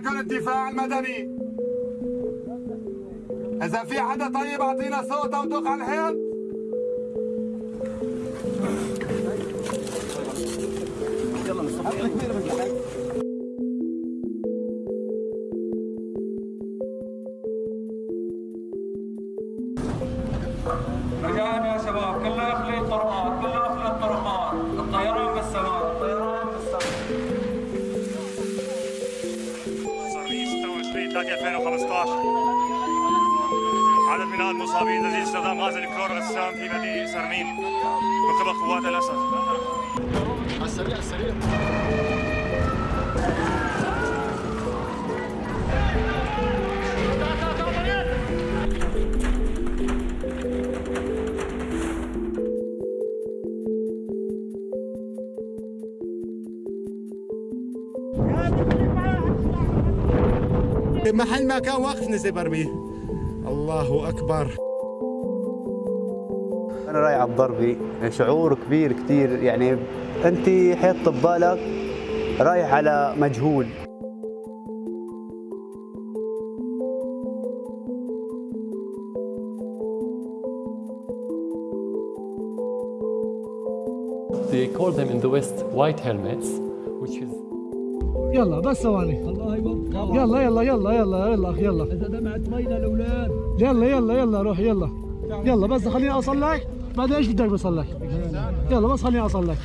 معكم الدفاع المدني. إذا في حدا طيب أعطينا صوته ودق على الحيط رجاء يا شباب كله يخلي الطرقات كله يخلي الطرقات 26 3 2015 عدد من المصابين الذين استخدام غاز الكلور غسام في مدينة سرمين من قبل قوات الأسد محل ما كان واقف نزل برميه الله أكبر. أنا رايح على الضربي شعور كبير كثير يعني أنت حيط ببالك رايح على مجهول. They call them in the West white helmets, which is يلا بس ثواني. الله يوفقك يلا. يلا يلا يلا يلا أخي يلا. إذا دمعت مينا الأولاد. يلا يلا يلا روح يلا. يلا بس خليني اوصل لك بعدين إيش بدك بوصل لك يلا بس خليني اوصل لك